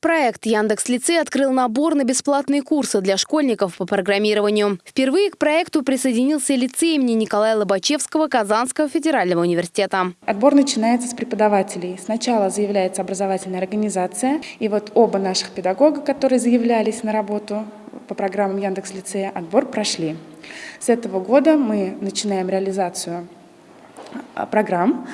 Проект Яндекс Лицей открыл набор на бесплатные курсы для школьников по программированию. Впервые к проекту присоединился лицей имени Николая Лобачевского Казанского федерального университета. Отбор начинается с преподавателей. Сначала заявляется образовательная организация. И вот оба наших педагога, которые заявлялись на работу по программам Яндекс Лицея, отбор прошли. С этого года мы начинаем реализацию а, программ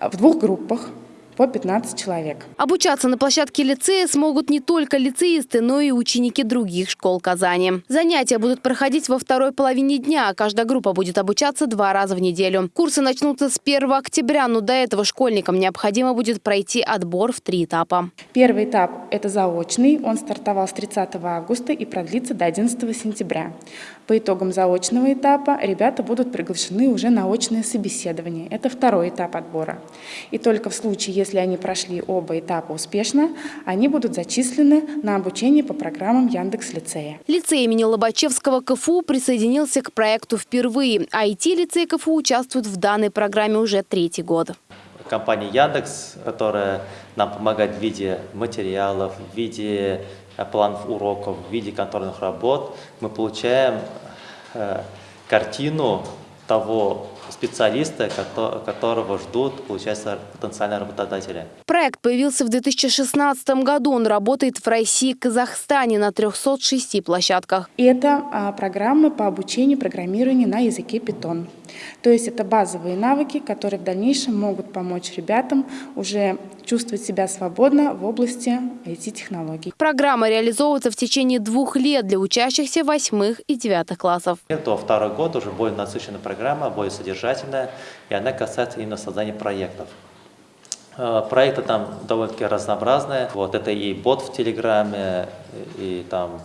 в двух группах по 15 человек. Обучаться на площадке лицея смогут не только лицеисты, но и ученики других школ Казани. Занятия будут проходить во второй половине дня. Каждая группа будет обучаться два раза в неделю. Курсы начнутся с 1 октября, но до этого школьникам необходимо будет пройти отбор в три этапа. Первый этап – это заочный. Он стартовал с 30 августа и продлится до 11 сентября. По итогам заочного этапа ребята будут приглашены уже на очное собеседование. Это второй этап отбора. И только в случае, если они прошли оба этапа успешно, они будут зачислены на обучение по программам Яндекс-лицея. Лицей имени Лобачевского КФУ присоединился к проекту впервые. А IT-лицей КФУ участвует в данной программе уже третий год. Компания Яндекс, которая нам помогает в виде материалов, в виде э, планов уроков, в виде контрольных работ, мы получаем э, картину того специалиста, которого ждут, получается, потенциальные работодатели. Проект появился в 2016 году. Он работает в России и Казахстане на 306 площадках. Это а, программы по обучению программированию на языке Python. То есть это базовые навыки, которые в дальнейшем могут помочь ребятам уже чувствовать себя свободно в области IT-технологий. Программа реализовывается в течение двух лет для учащихся восьмых и девятых классов. Это второй год уже более насыщенная программа, более содержательная, и она касается именно создания проектов. Э, проекты там довольно-таки разнообразные. Вот это и бот в Телеграме, и там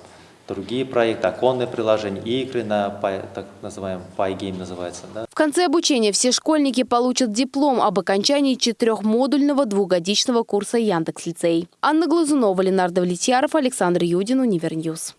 другие проекты, оконные приложения, игры на так называемый PyGame называется. Да? В конце обучения все школьники получат диплом об окончании четырехмодульного двухгодичного курса Яндекс-лицей. Анна Глазунова, Ленар Давлетьяров, Александр Юдин, Univer News.